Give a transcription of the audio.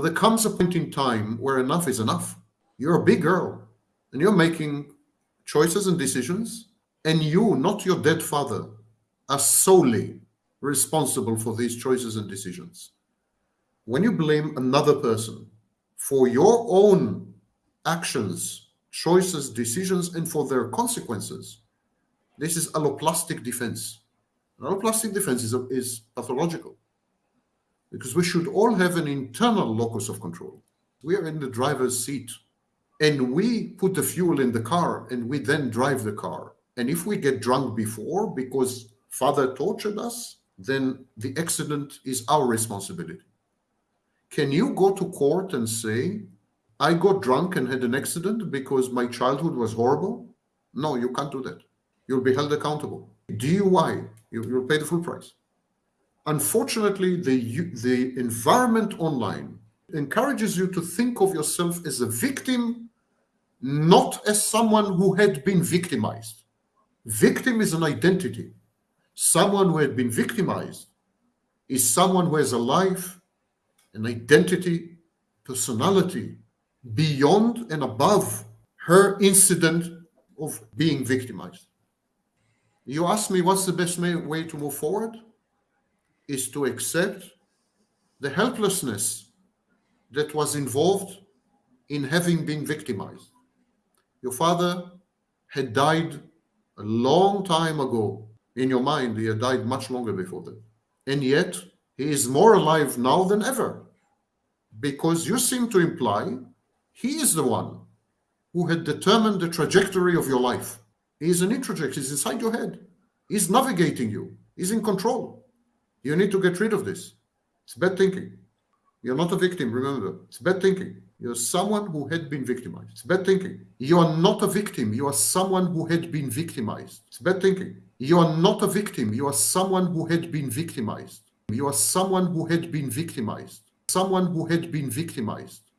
But there comes a point in time where enough is enough. You're a big girl and you're making choices and decisions, and you, not your dead father, are solely responsible for these choices and decisions. When you blame another person for your own actions, choices, decisions, and for their consequences, this is alloplastic defense. Alloplastic defense is, is pathological because we should all have an internal locus of control. We are in the driver's seat and we put the fuel in the car and we then drive the car. And if we get drunk before because father tortured us, then the accident is our responsibility. Can you go to court and say, I got drunk and had an accident because my childhood was horrible? No, you can't do that. You'll be held accountable. DUI, you, will pay the full price. Unfortunately, the, the environment online encourages you to think of yourself as a victim, not as someone who had been victimized. Victim is an identity. Someone who had been victimized is someone who has a life, an identity, personality beyond and above her incident of being victimized. You ask me what's the best way to move forward? Is to accept the helplessness that was involved in having been victimized. Your father had died a long time ago. In your mind, he had died much longer before that. And yet, he is more alive now than ever because you seem to imply he is the one who had determined the trajectory of your life. He is an introject, he's inside your head. He's navigating you, he's in control. You need to get rid of this. It's bad thinking. You're not a victim, remember. It's bad thinking. You're someone who had been victimized. It's bad thinking. You are not a victim. You are someone who had been victimized. It's bad thinking. You are not a victim. You are someone who had been victimized. You are someone who had been victimized. Someone who had been victimized.